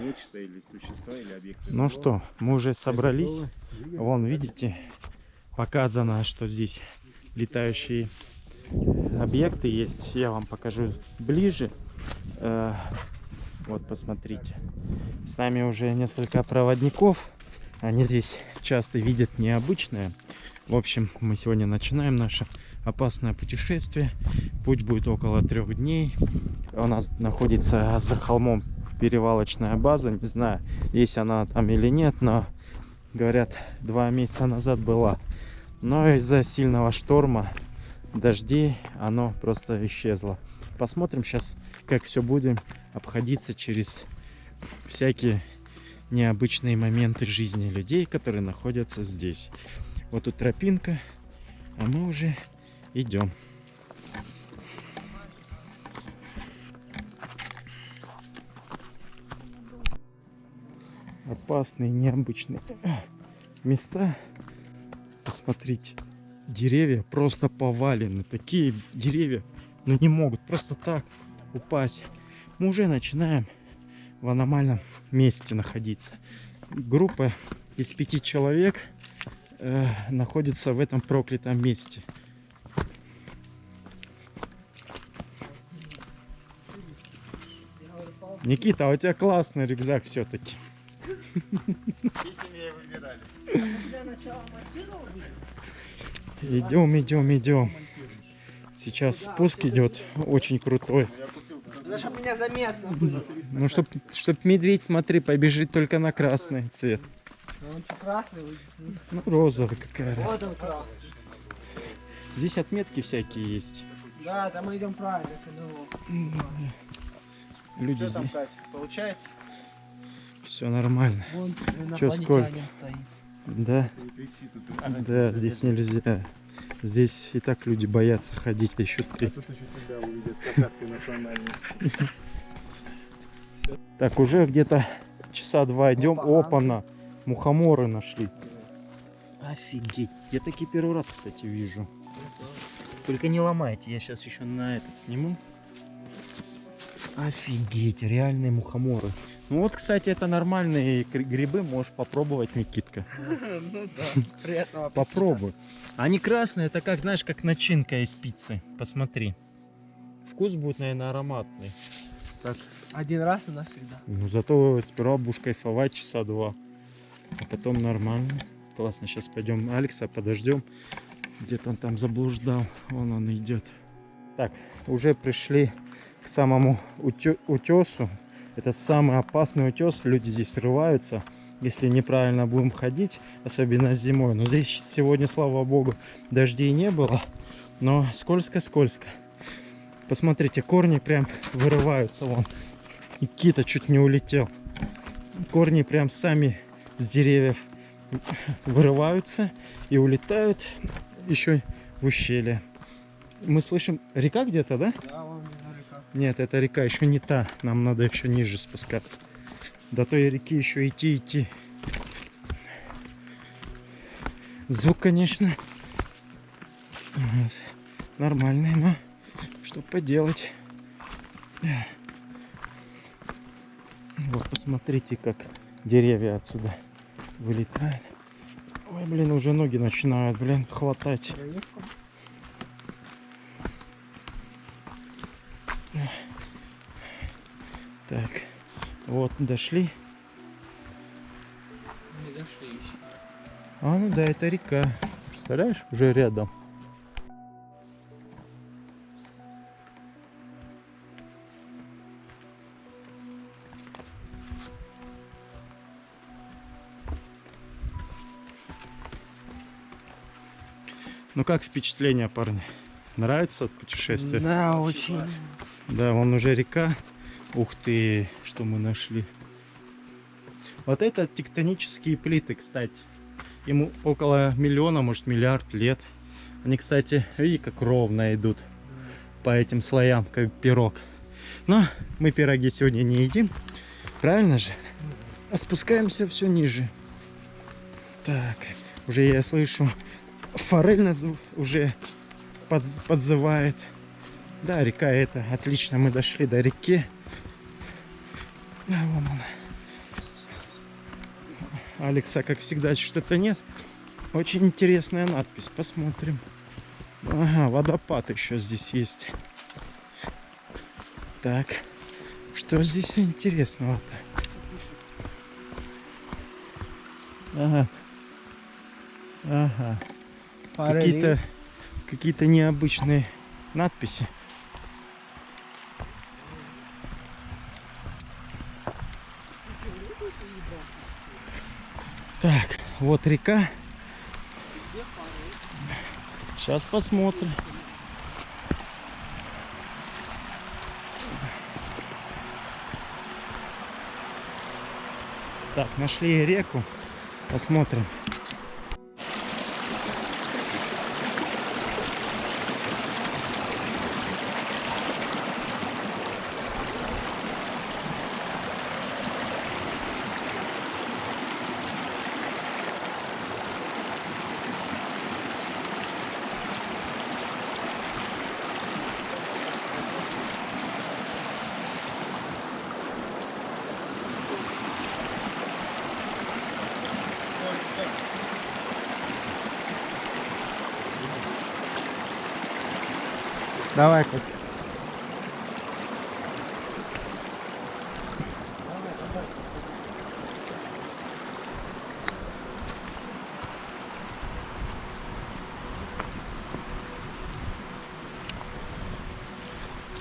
нечто или существа, или объекты. Ну что, мы уже собрались. Вон, видите, показано, что здесь летающие объекты есть. Я вам покажу ближе. Э, Вот, посмотрите. С нами уже несколько проводников. Они здесь часто видят необычное. В общем, мы сегодня начинаем наше опасное путешествие. Путь будет около трех дней. У нас находится за холмом перевалочная база. Не знаю, есть она там или нет, но говорят, два месяца назад была. Но из-за сильного шторма, дождей, оно просто исчезло. Посмотрим сейчас, как все будем обходиться через всякие необычные моменты жизни людей, которые находятся здесь. Вот тут тропинка, а мы уже идем. Опасные, необычные места. Посмотрите, деревья просто повалены. Такие деревья, ну не могут просто так упасть. Мы уже начинаем в аномальном месте находиться. Группа из пяти человек э, находится в этом проклятом месте. Никита, а у тебя классный рюкзак все-таки. Выбирали. Идем, идем, идем. Сейчас спуск идет очень крутой. Это чтобы меня заметно было. Ну, чтоб, чтоб медведь, смотри, побежит только на красный цвет. Ну, Он красный? Ну, розовый какая раз. Вот он красный. Здесь отметки всякие есть. Да, там мы идем правильно. Люди Что там. Кать, получается? Все нормально. Вон Чё, инопланетянин стоит. Да, да, здесь нельзя. Здесь и так люди боятся ходить, а еще ты. Тут еще тебя увидят кавказской национальности. Так, уже где-то часа два идем. Опа, Опа-на. Мухоморы нашли. Офигеть. Я такие первый раз, кстати, вижу. Только не ломайте, я сейчас еще на этот сниму. Офигеть, реальные мухоморы. Ну вот, кстати, это нормальные гри- грибы, можешь попробовать, Никитка. Ну да, приятного аппетита. Попробуй. Они красные, это как, знаешь, как начинка из пиццы. Посмотри. Вкус будет, наверное, ароматный. Так. Один раз и навсегда. Ну, зато сперва будешь кайфовать часа два. А потом нормально. Классно, сейчас пойдем Алекса подождем. Где-то он там заблуждал. Вон он идет. Так, уже пришли к самому утё- утесу. Это самый опасный утес. Люди здесь срываются, если неправильно будем ходить, особенно зимой. Но здесь сегодня, слава богу, дождей не было. Но скользко-скользко. Посмотрите, корни прям вырываются вон. И кита чуть не улетел. Корни прям сами с деревьев вырываются и улетают еще в ущелье. Мы слышим, река где-то, да? Да, вон река. Нет, это река еще не та. Нам надо еще ниже спускаться. До той реки еще идти, идти. Звук, конечно, нормальный, но что поделать. Вот, посмотрите, как деревья отсюда вылетают. Ой, блин, уже ноги начинают, блин, хватать. Так, вот, дошли. Не дошли еще. А, ну да, это река. Представляешь, уже рядом. Ну как впечатление, парни? Нравится от путешествия? Да, очень. Да, вон уже река. Ух ты, что мы нашли. Вот это тектонические плиты, кстати. Ему около миллиона, может миллиард лет. Они, кстати, видите, как ровно идут по этим слоям, как пирог. Но мы пироги сегодня не едим. Правильно же? А спускаемся все ниже. Так, уже я слышу, форель нас уже подз- подзывает. Да, река это. Отлично, мы дошли до реки. А, вон она. Алекса, как всегда, что-то нет. Очень интересная надпись. Посмотрим. Ага, водопад еще здесь есть. Так, что здесь интересного-то? Ага. Ага. Какие-то какие-то необычные надписи. Так, вот река. Сейчас посмотрим. Так, нашли реку. Посмотрим. Давай, как.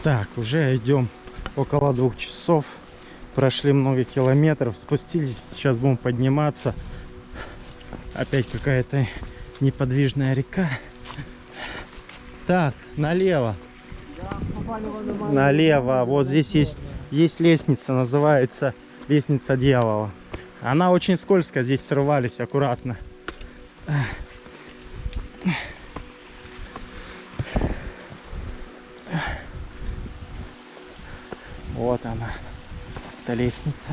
Так, уже идем около двух часов. Прошли много километров, спустились, сейчас будем подниматься. Опять какая-то неподвижная река. Так, налево. Налево. Вот здесь есть, есть лестница, называется лестница дьявола. Она очень скользкая, здесь срывались аккуратно. Вот она, эта лестница.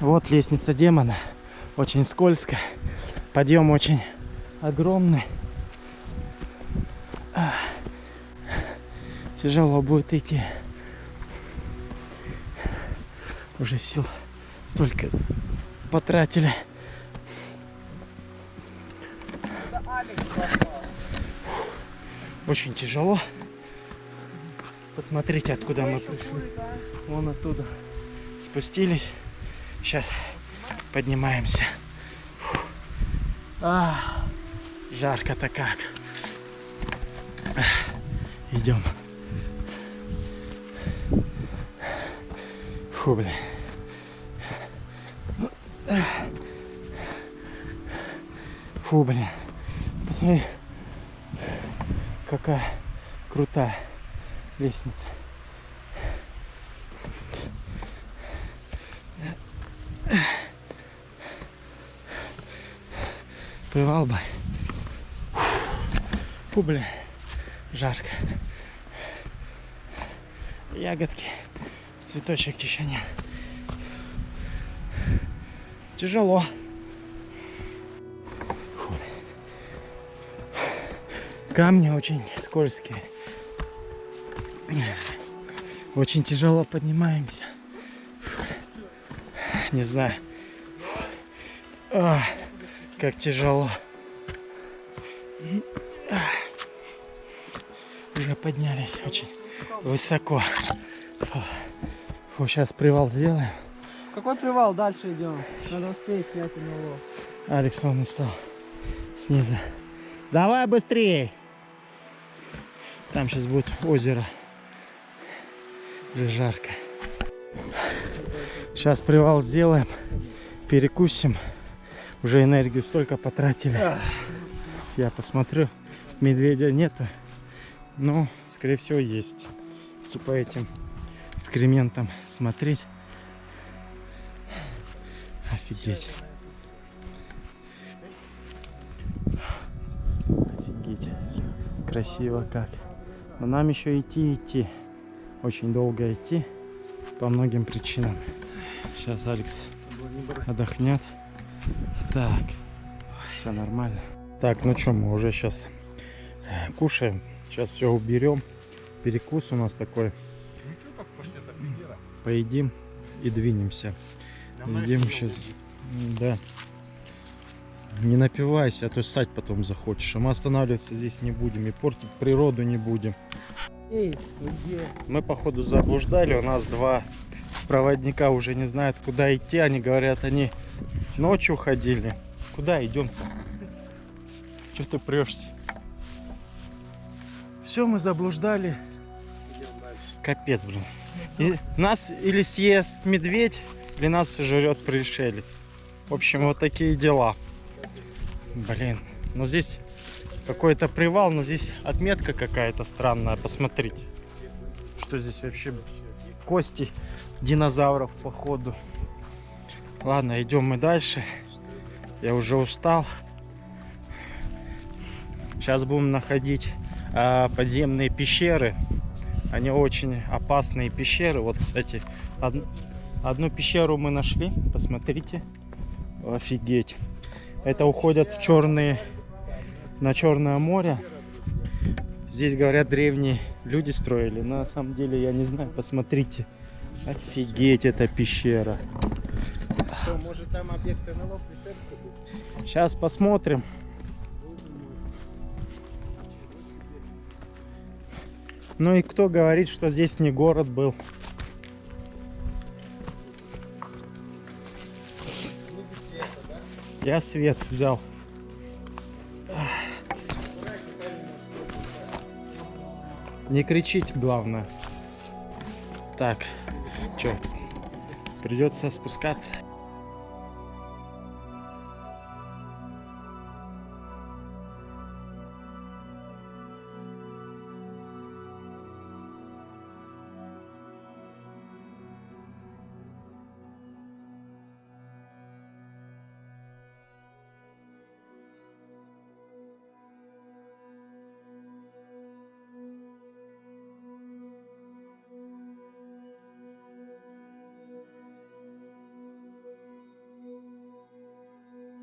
Вот лестница демона, очень скользкая, подъем очень огромный. Тяжело будет идти. Уже сил столько потратили. Очень тяжело. Посмотрите, откуда мы пришли. Вон оттуда спустились. Сейчас поднимаемся. А, жарко-то как. Идем. Фу, блин. Фу, блин. Посмотри, какая крутая лестница. Привал бы. Фу, блин, жарко. Ягодки, цветочек еще нет. Тяжело. Фу. Камни очень скользкие. Очень тяжело поднимаемся. Не знаю. А, как тяжело. Уже поднялись очень высоко. Фу. Фу, сейчас привал сделаем. Какой привал? Дальше идем. Надо успеть снять улов. Алекс вон устал снизу. Давай быстрее. Там сейчас будет озеро. Уже жарко. Сейчас привал сделаем. Перекусим. Уже энергию столько потратили. Я посмотрю. Медведя нету. Но, скорее всего, есть. Если по этим экскрементам смотреть. Офигеть. Офигеть. Красиво как. Но нам еще идти, идти. Очень долго идти. По многим причинам. Сейчас Алекс отдохнет. Так. Все нормально. Так, ну что, мы уже сейчас кушаем. Сейчас все уберем. Перекус у нас такой. Поедим и двинемся. Идем сейчас. Да. Не напивайся, а то ссать потом захочешь. А мы останавливаться здесь не будем и портить природу не будем. Где? Мы походу заблуждали, у нас два проводника уже не знают куда идти. Они говорят, они ночью ходили. Куда идем? Что ты прешься? Все, мы заблуждали. Идем дальше. Капец, блин. И нас или съест медведь, или нас жрет пришелец. В общем, вот такие дела. Блин, ну здесь какой-то привал, но здесь отметка какая-то странная. Посмотрите, что здесь вообще кости динозавров походу. Ладно, идем мы дальше. Я уже устал. Сейчас будем находить подземные пещеры. Они очень опасные пещеры. Вот, кстати, од- одну пещеру мы нашли. Посмотрите. Офигеть. Это уходят в черные, на Черное море. Здесь, говорят, древние люди строили. На самом деле, я не знаю. Посмотрите. Офигеть, эта пещера. Что, может там объект НЛО пришельца был? Сейчас посмотрим. Ну и кто говорит, что здесь не город был? Я свет взял. Не кричить, главное. Так, что, придется спускаться.